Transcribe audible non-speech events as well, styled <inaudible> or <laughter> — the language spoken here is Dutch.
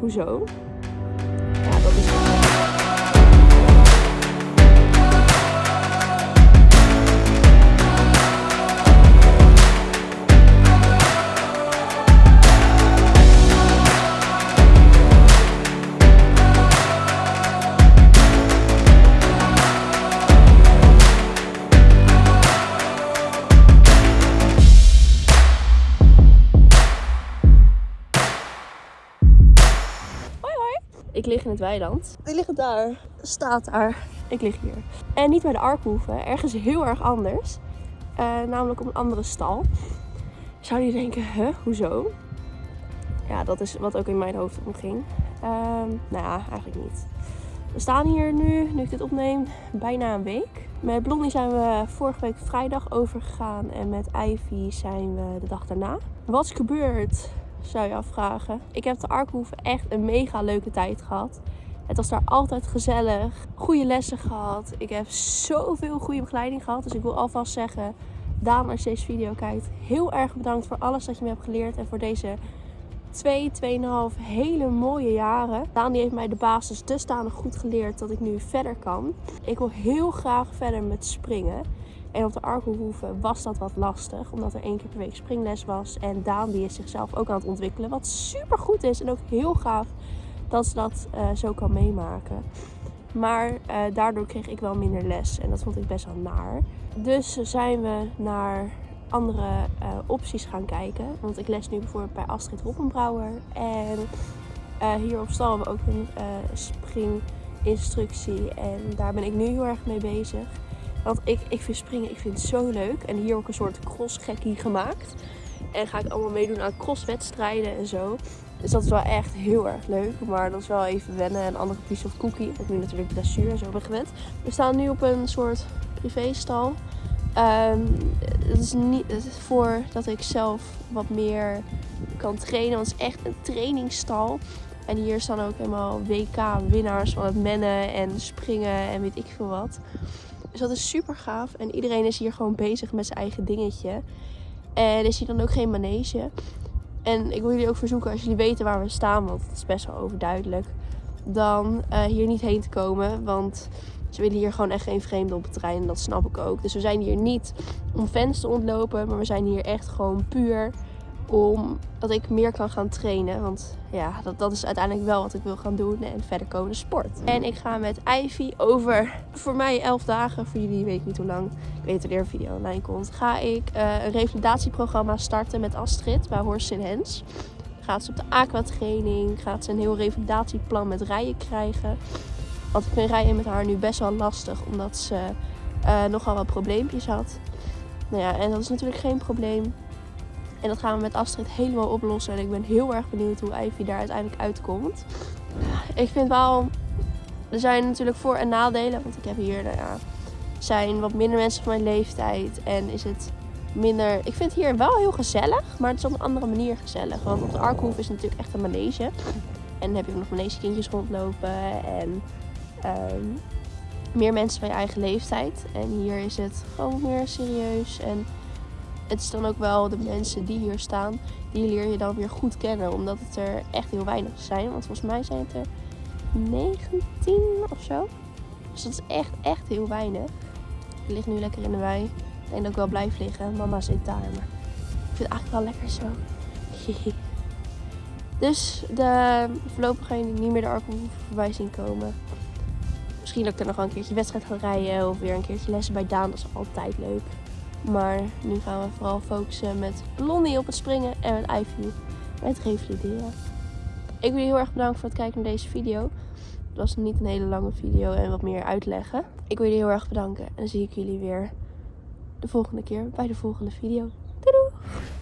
hoezo? Ja, dat is... Ik lig in het weiland. Die ligt daar. Staat daar. Ik lig hier. En niet bij de Arkhoeve. Ergens heel erg anders. Eh, namelijk op een andere stal. Zou je denken, huh, hoezo? Ja, dat is wat ook in mijn hoofd omging. Ehm nou ja, eigenlijk niet. We staan hier nu, nu ik dit opneem, bijna een week. Met Blondie zijn we vorige week vrijdag overgegaan en met Ivy zijn we de dag daarna. Wat is gebeurd, zou je afvragen. Ik heb de Arkhoeve echt een mega leuke tijd gehad. Het was daar altijd gezellig, goede lessen gehad. Ik heb zoveel goede begeleiding gehad. Dus ik wil alvast zeggen, Daan, als je deze video kijkt, heel erg bedankt voor alles dat je me hebt geleerd en voor deze twee, tweeënhalf hele mooie jaren. Daan heeft mij de basis dusdanig goed geleerd dat ik nu verder kan. Ik wil heel graag verder met springen. En op de Arkelhoeve was dat wat lastig, omdat er één keer per week springles was. En Daan die is zichzelf ook aan het ontwikkelen, wat super goed is. En ook heel gaaf dat ze dat eh, zo kan meemaken. Maar eh, daardoor kreeg ik wel minder les en dat vond ik best wel naar. Dus zijn we naar andere eh, opties gaan kijken. Want ik les nu bijvoorbeeld bij Astrid Roppenbrouwer. En hier op stal hebben we ook een springinstructie. En daar ben ik nu heel erg mee bezig. Want ik, ik vind springen ik vind het zo leuk. En hier ook een soort crossgekkie gemaakt. En ga ik allemaal meedoen aan crosswedstrijden en zo. Dus dat is wel echt heel erg leuk. Maar dat is wel even wennen. En andere piece of cookie. Ik nu natuurlijk dressuur en zo ben gewend. We staan nu op een soort privéstal. Um, het is niet het is voor dat ik zelf wat meer kan trainen. Want het is echt een trainingsstal. En hier staan ook helemaal WK-winnaars van het mennen en springen en weet ik veel wat. Dus dat is super gaaf. En iedereen is hier gewoon bezig met zijn eigen dingetje. En is hier dan ook geen manege. En ik wil jullie ook verzoeken, als jullie weten waar we staan, want het is best wel overduidelijk, dan uh, hier niet heen te komen. Want ze willen hier gewoon echt geen vreemden op het terrein. En dat snap ik ook. Dus we zijn hier niet om fans te ontlopen. Maar we zijn hier echt gewoon puur om dat ik meer kan gaan trainen. Want ja, dat, dat is uiteindelijk wel wat ik wil gaan doen. En verder komen sport. En ik ga met Ivy over voor mij 11 dagen. Voor jullie weet ik niet hoe lang. Ik weet wanneer een video online komt. Ga ik uh, een revalidatieprogramma starten met Astrid bij Horse in Hens. Gaat ze op de aquatraining. Gaat ze een heel revalidatieplan met rijden krijgen. Want ik vind rijden met haar nu best wel lastig. Omdat ze uh, nogal wat probleempjes had. Nou ja, en dat is natuurlijk geen probleem. En dat gaan we met Astrid helemaal oplossen. En ik ben heel erg benieuwd hoe Ivy daar uiteindelijk uitkomt. Ik vind wel... Er zijn natuurlijk voor- en nadelen. Want ik heb hier, nou ja... zijn wat minder mensen van mijn leeftijd. En is het minder... Ik vind het hier wel heel gezellig. Maar het is op een andere manier gezellig. Want op de Arkhoef is het natuurlijk echt een manege. En dan heb je ook nog manegekindjes rondlopen. En um, meer mensen van je eigen leeftijd. En hier is het gewoon meer serieus. En het is dan ook wel de mensen die hier staan, die leer je dan weer goed kennen. Omdat het er echt heel weinig zijn. Want volgens mij zijn het er 19 of zo. Dus dat is echt, echt heel weinig. Ik lig nu lekker in de wei. Ik denk dat ik wel blijf liggen. Mama zit daar. Maar ik vind het eigenlijk wel lekker zo. <laughs> dus de, voorlopig ga je niet meer de Arkel voorbij zien komen. Misschien dat ik er nog wel een keertje wedstrijd ga rijden of weer een keertje lessen bij Daan. Dat is altijd leuk. Maar nu gaan we vooral focussen met Blondie op het springen en met Ivy met revalideren. Ik wil heel erg bedanken voor het kijken naar deze video. Het was niet een hele lange video en wat meer uitleggen. Ik wil jullie heel erg bedanken en dan zie ik jullie weer de volgende keer bij de volgende video. Doei doei!